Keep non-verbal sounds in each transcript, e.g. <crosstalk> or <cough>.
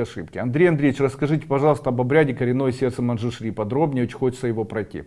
ошибки. Андрей Андреевич, расскажите, пожалуйста, об обряде коренное сердце Манджушри. Подробнее, очень хочется его пройти.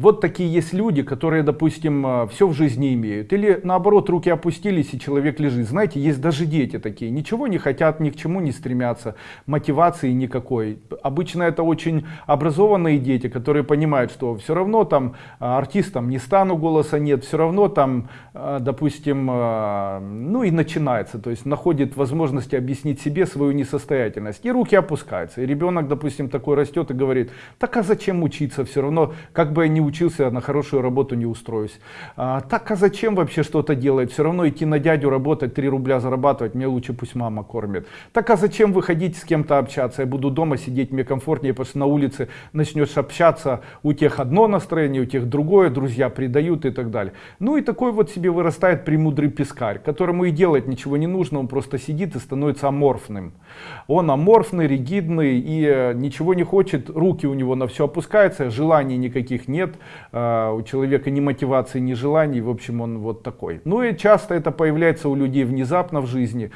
Вот такие есть люди, которые, допустим, э, все в жизни имеют. Или наоборот, руки опустились, и человек лежит. Знаете, есть даже дети такие, ничего не хотят, ни к чему не стремятся, мотивации никакой. Обычно это очень образованные дети, которые понимают, что все равно там э, артистом не стану, голоса нет, все равно там, э, допустим, ну и начинается. То есть находит возможности объяснить себе свою несостоятельность. И руки опускаются. И ребенок, допустим, такой растет и говорит, так а зачем учиться, все равно, как бы я не учился, на хорошую работу не устроюсь. А, так а зачем вообще что-то делать? Все равно идти на дядю работать, 3 рубля зарабатывать, мне лучше пусть мама кормит. Так а зачем выходить с кем-то общаться? Я буду дома сидеть, мне комфортнее, потому что на улице начнешь общаться, у тех одно настроение, у тех другое, друзья предают и так далее. Ну и такой вот себе вырастает премудрый пескарь, которому и делать ничего не нужно, он просто сидит и становится аморфным. Он аморфный, ригидный и э, ничего не хочет, руки у него на все опускаются, желаний никаких нет, э, у человека ни мотивации, ни желаний, в общем, он вот такой. Ну и часто это появляется у людей внезапно в жизни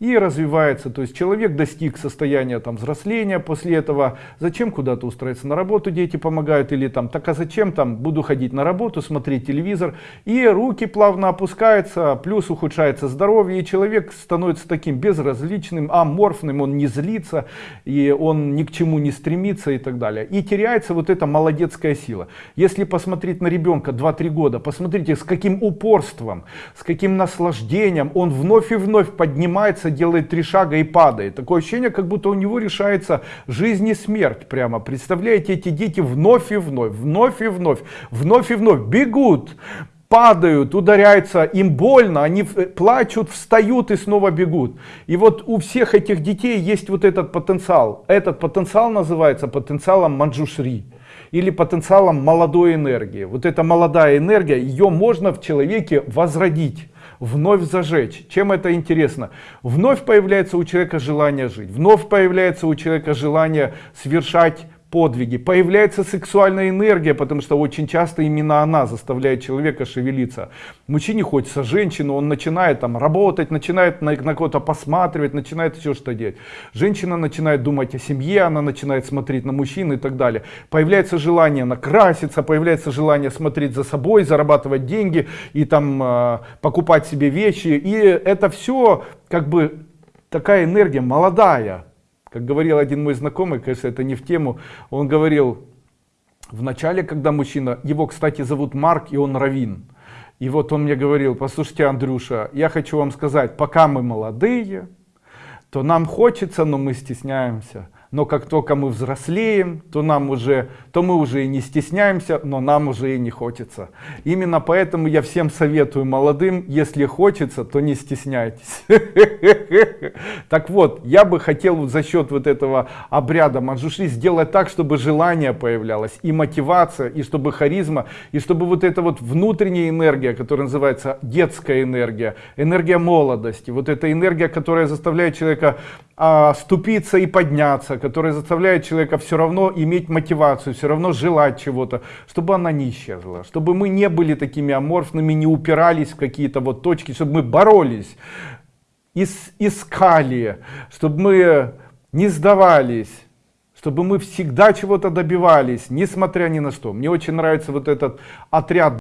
и развивается. То есть человек достиг состояния там взросления, после этого зачем куда-то устроиться на работу, дети помогают, или там, так а зачем там буду ходить на работу, смотреть телевизор, и руки плавно опускаются, плюс ухудшается здоровье, и человек становится таким безразличным, аморфным, он не злится, и он ни к чему не стремится и так далее. И теряется вот эта молодецкая сила. Если посмотреть на ребенка 2-3 года, посмотрите с каким упорством, с каким наслаждением он вновь и вновь поднимается делает три шага и падает. Такое ощущение, как будто у него решается жизнь и смерть прямо. Представляете, эти дети вновь и вновь, вновь и вновь, вновь и вновь бегут, падают, ударяются, им больно, они плачут, встают и снова бегут. И вот у всех этих детей есть вот этот потенциал. Этот потенциал называется потенциалом манджушри или потенциалом молодой энергии. Вот эта молодая энергия, ее можно в человеке возродить вновь зажечь. Чем это интересно? Вновь появляется у человека желание жить, вновь появляется у человека желание совершать подвиги. Появляется сексуальная энергия, потому что очень часто именно она заставляет человека шевелиться. Мужчине хочется женщину, он начинает там работать, начинает на, на кого-то посматривать, начинает еще что делать. Женщина начинает думать о семье, она начинает смотреть на мужчин и так далее. Появляется желание накраситься, появляется желание смотреть за собой, зарабатывать деньги и там э, покупать себе вещи. И это все как бы такая энергия молодая, как говорил один мой знакомый, конечно, это не в тему, он говорил, в начале, когда мужчина, его, кстати, зовут Марк, и он равин. И вот он мне говорил, послушайте, Андрюша, я хочу вам сказать, пока мы молодые, то нам хочется, но мы стесняемся но как только мы взрослеем, то нам уже, то мы уже и не стесняемся, но нам уже и не хочется. Именно поэтому я всем советую молодым, если хочется, то не стесняйтесь. <laughs> Так вот, я бы хотел за счет вот этого обряда Манджушри сделать так, чтобы желание появлялось, и мотивация, и чтобы харизма, и чтобы вот эта вот внутренняя энергия, которая называется детская энергия, энергия молодости, вот эта энергия, которая заставляет человека а, ступиться и подняться, которая заставляет человека все равно иметь мотивацию, все равно желать чего-то, чтобы она не исчезла, чтобы мы не были такими аморфными, не упирались в какие-то вот точки, чтобы мы боролись, ис искали, чтобы мы не сдавались, чтобы мы всегда чего-то добивались, несмотря ни на что. Мне очень нравится вот этот отряд